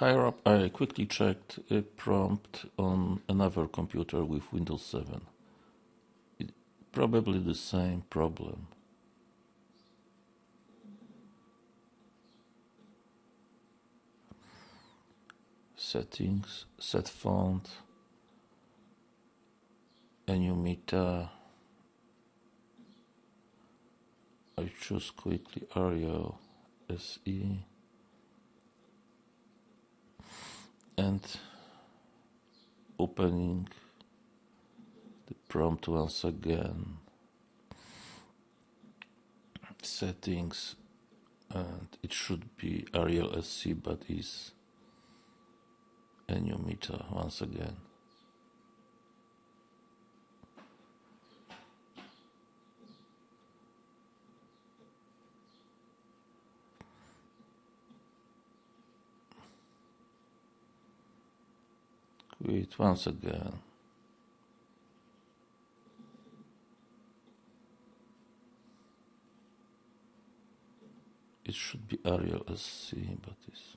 Higher up, I quickly checked a prompt on another computer with Windows 7. It, probably the same problem. Settings, set font, Enumita. I choose quickly Arial SE. And opening the prompt once again. Settings and it should be Arial SC but is Enumita once again Wait once again. It should be Arial SC, but it's